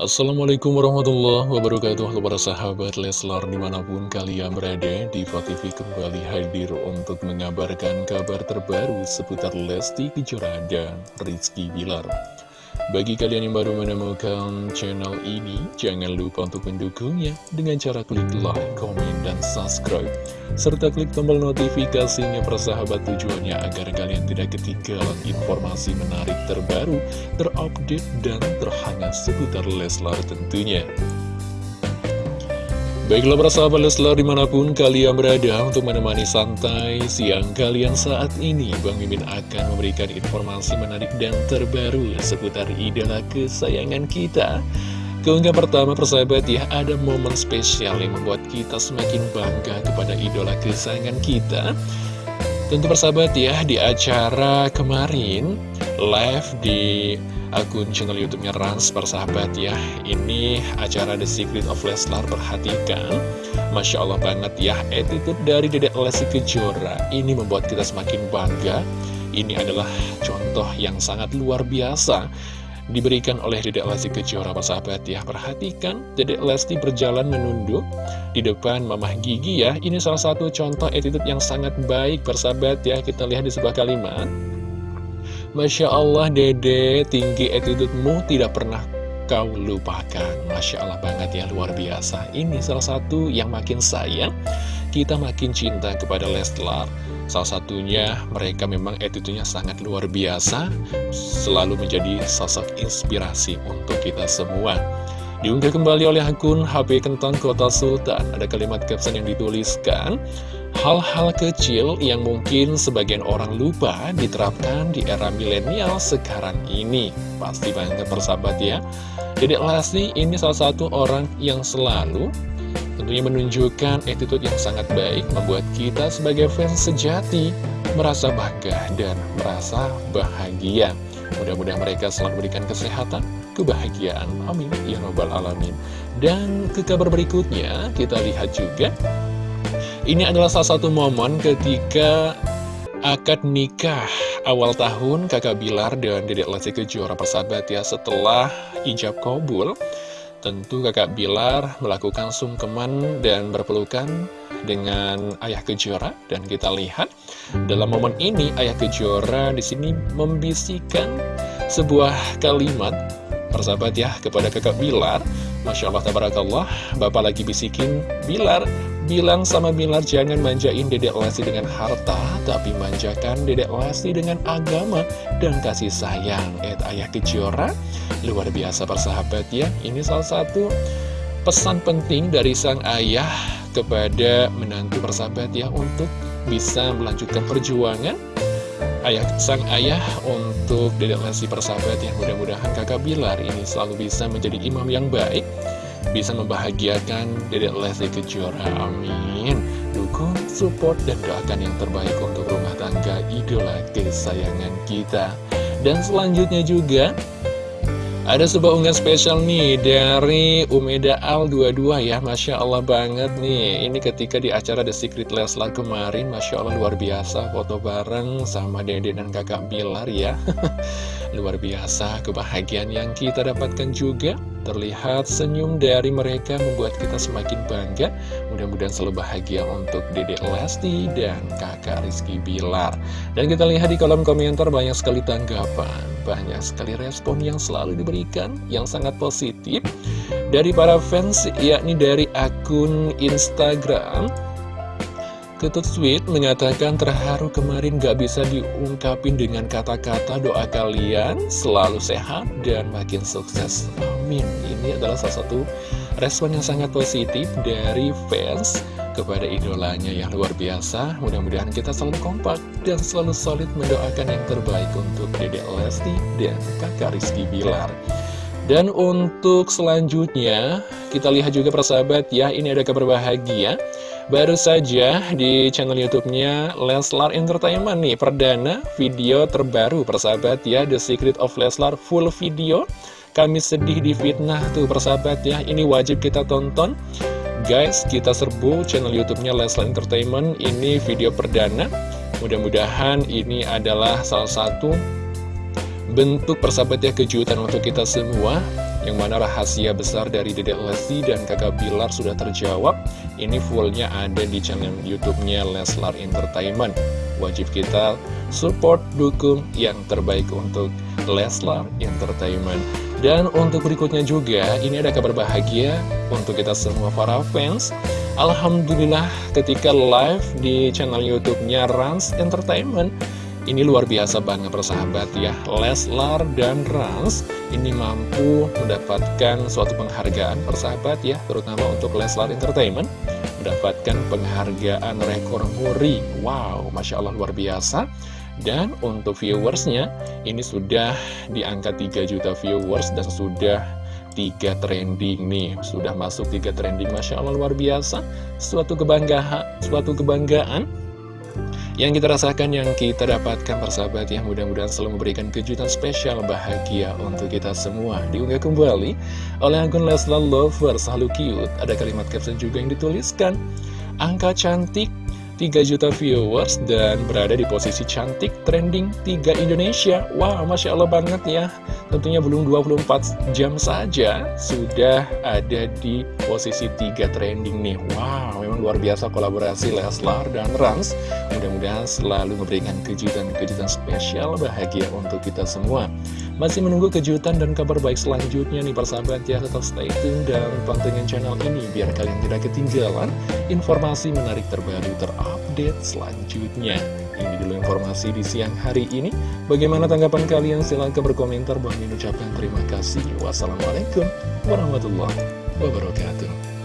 Assalamualaikum warahmatullahi wabarakatuh. Halo para sahabat Leslar di mana pun kalian berada di TV kembali hadir untuk mengabarkan kabar terbaru seputar Lesti Kejora dan Rizky Bilar bagi kalian yang baru menemukan channel ini, jangan lupa untuk mendukungnya dengan cara klik like, komen, dan subscribe. Serta klik tombol notifikasinya persahabat tujuannya agar kalian tidak ketinggalan informasi menarik terbaru, terupdate, dan terhangat seputar Leslar tentunya. Baiklah para sahabat Leslar di mana pun kalian berada untuk menemani santai siang kalian saat ini Bang Mimin akan memberikan informasi menarik dan terbaru seputar idola kesayangan kita. Keunggah pertama persahabat ya ada momen spesial yang membuat kita semakin bangga kepada idola kesayangan kita. Tentu persahabat ya di acara kemarin live di akun channel youtube-nya Rans persahabat ya. Ini acara The Secret of Leslar perhatikan. Masya Allah banget ya attitude dari Dedek Lesti Kejora. Ini membuat kita semakin bangga. Ini adalah contoh yang sangat luar biasa Diberikan oleh Dedek Lesti Kejora persahabat ya. Perhatikan Dedek Lesti berjalan menunduk Di depan Mamah Gigi ya. Ini salah satu contoh attitude yang sangat baik persahabat ya. Kita lihat di sebuah kalimat Masya Allah dede tinggi attitude-mu tidak pernah kau lupakan. Masya Allah banget ya luar biasa. Ini salah satu yang makin sayang Kita makin cinta kepada Leslar. Salah satunya mereka memang attitude-nya sangat luar biasa Selalu menjadi sosok inspirasi untuk kita semua. Diunggah kembali oleh akun HP Kentang Kota Sultan. Ada kalimat caption yang dituliskan Hal-hal kecil yang mungkin sebagian orang lupa diterapkan di era milenial sekarang ini. Pasti banget persahabat ya. Jadi Lesti ini salah satu orang yang selalu tentunya menunjukkan attitude yang sangat baik, membuat kita sebagai fans sejati merasa bangga dan merasa bahagia. Mudah-mudahan mereka selalu memberikan kesehatan, kebahagiaan. Amin. Ya Rabbal Alamin. Dan ke kabar berikutnya, kita lihat juga ini adalah salah satu momen ketika akad nikah awal tahun kakak Bilar dan dedek Lesti Kejora persahabat ya setelah ijab kabul. Tentu kakak Bilar melakukan sungkeman dan berpelukan dengan ayah Kejora. Dan kita lihat dalam momen ini ayah Kejora di sini membisikkan sebuah kalimat persahabat ya kepada kakak Bilar Masya Allah tabarakallah Bapak lagi bisikin Bilar bilang sama Bilar jangan manjain Dedek Lesti dengan harta, tapi manjakan Dedek Lesti dengan agama dan kasih sayang. Et Ayah Kejora, luar biasa persahabat ya. Ini salah satu pesan penting dari sang ayah kepada menantu persahabat ya untuk bisa melanjutkan perjuangan ayah sang ayah untuk Dedek Lesti persahabat yang mudah-mudahan kakak Bilar ini selalu bisa menjadi imam yang baik bisa membahagiakan Dedek Lesti Kejora. Amin. Dukung, support, dan doakan yang terbaik untuk rumah tangga idola kesayangan kita. Dan selanjutnya juga, ada sebuah unggahan spesial nih dari Umeda Al22 ya Masya Allah banget nih. Ini ketika di acara The Secret Leslar kemarin Masya Allah luar biasa foto bareng sama Dede dan kakak Bilar ya Luar biasa kebahagiaan yang kita dapatkan juga. Terlihat senyum dari mereka membuat kita semakin bangga. Mudah-mudahan selalu bahagia untuk Dede Lesti dan kakak Rizky Bilar. Dan kita lihat di kolom komentar banyak sekali tanggapan Banyak sekali respon yang selalu diberikan Yang sangat positif. Dari para fans yakni dari akun Instagram Ketut Sweet mengatakan terharu kemarin gak bisa diungkapin dengan kata-kata doa kalian selalu sehat dan makin sukses. Amin. Ini adalah salah satu respon yang sangat positif dari fans kepada idolanya yang luar biasa. Mudah-mudahan kita selalu kompak dan selalu solid mendoakan yang terbaik untuk Dedek Lesti dan kakak Rizky Bilar. Dan untuk selanjutnya, kita lihat juga persahabat ya, ini ada kabar bahagia. Baru saja di channel YouTube-nya Leslar Entertainment nih, perdana video terbaru persahabat ya, The Secret of Leslar full video. Kami sedih di fitnah tuh persahabat ya, ini wajib kita tonton. Guys, kita serbu channel YouTube-nya Leslar Entertainment, ini video perdana. Mudah-mudahan ini adalah salah satu bentuk persahabat ya kejutan untuk kita semua Yang mana rahasia besar dari Dedek Lesti dan kakak Bilar sudah terjawab. Ini fullnya ada di channel Youtubenya Leslar Entertainment. Wajib kita support, dukung yang terbaik untuk Leslar Entertainment. Dan untuk berikutnya juga, ini ada kabar bahagia untuk kita semua para fans. Alhamdulillah ketika live di channel Youtubenya Rans Entertainment ini luar biasa banget persahabat ya. Leslar dan Rans ini mampu mendapatkan suatu penghargaan persahabat ya. Terutama untuk Leslar Entertainment Mendapatkan penghargaan rekor muri. Wow, Masya Allah luar biasa. Dan untuk viewersnya Ini sudah di angka 3 juta viewers Dan sudah tiga trending nih. Sudah masuk tiga trending Masya Allah luar biasa. Suatu kebanggaan Suatu kebanggaan yang kita rasakan, yang kita dapatkan persahabat ya Mudah-mudahan selalu memberikan kejutan spesial bahagia untuk kita semua. Diunggah kembali oleh akun Leslar Lover Selalu cute. Ada kalimat caption juga yang dituliskan. Angka cantik 3 juta viewers dan berada di posisi cantik trending 3 Indonesia. Wow, Masya Allah banget ya. Tentunya belum 24 jam saja sudah ada di posisi 3 trending nih. Wow, memang luar biasa kolaborasi Leslar dan Rans. Mudah-mudahan selalu memberikan kejutan-kejutan spesial bahagia untuk kita semua. Masih menunggu kejutan dan kabar baik selanjutnya nih persahabat ya. Tetap stay tune dan pantengin channel ini biar kalian tidak ketinggalan informasi menarik terbaru terupdate update selanjutnya. Ini dulu informasi di siang hari ini. Bagaimana tanggapan kalian? Silahkan berkomentar. Bang ucapkan terima kasih. Wassalamualaikum warahmatullahi wabarakatuh.